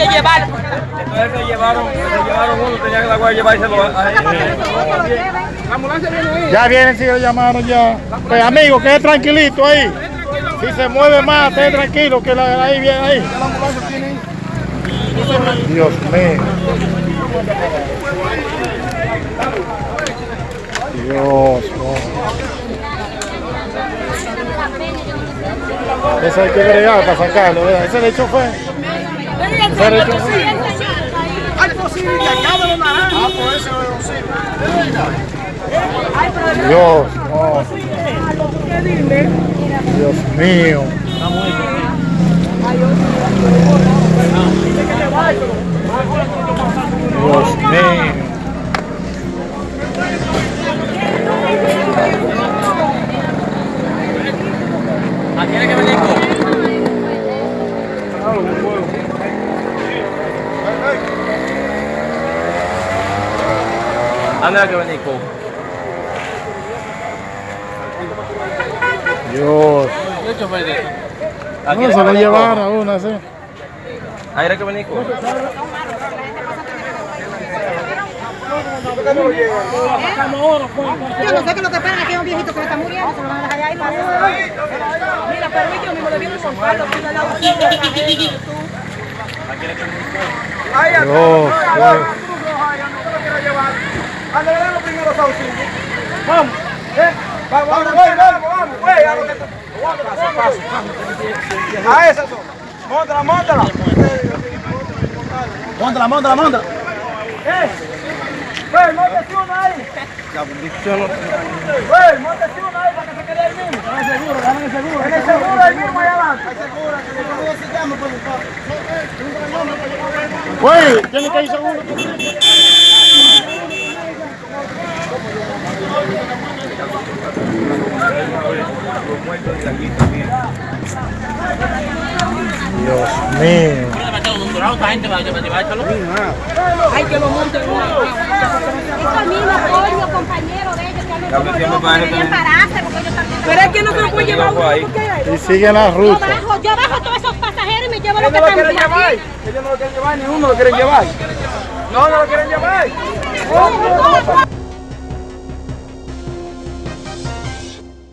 que llevar. Entonces se llevaron, se llevaron uno, tenían la guay llevárselo a él. La ambulancia viene ahí. Ya vienen, sí, lo llamaron ya. Pues amigo, quede tranquilito ahí. Si se mueve más, esté tranquilo, que la, ahí viene ahí. Dios mío. Dios, no. Eso hay que bregar para sacarlo, ¿verdad? Ese le echó fue. Hay acabe los naranjas. Ah, por eso. Dios. Dios mío. Dios mío. ¿A quién hay que venir hay que venir con? Dios. ¿Qué chofer de hay se lo venir llevaron con? a una así. Ahí hay que venir con. Yo no sé que lo que esperan aquí es un viejito que está muriendo, se lo van a dejar. Mira, debieron soltarlo, tú al lado. Dios, Ay, Dios. no lo quiero llevar. Ven los primeros auxilios. Vamos. ¿Eh? Vamos, vamos, vamos, vamos, vamos. Güey, a lo que paso. A esa zona. Móntala, móntala. Móntala, móntala, móntala. ¡Eh! ¡Güey, móntese una ahí! ¡Güey, móntese una ahí para que se quede ahí mismo! Dame seguro, dame seguro. En el seguro ahí mismo, allá adelante. seguro, que se llama, por favor. Güey, tiene que ir seguro. Dios mío. Ay, que lo monten Es mismo apoyo, compañero de ellos, que han pues, siempre para también. pararse porque ellos también. Pero es que no se lo puede llevar uno hay Y siguen la Yo ruta. bajo, yo bajo todos esos pasajeros y me llevo lo que no lo están quieren llevar. aquí. Ellos no lo quieren llevar, ni uno lo quieren llevar. No, no lo quieren llevar.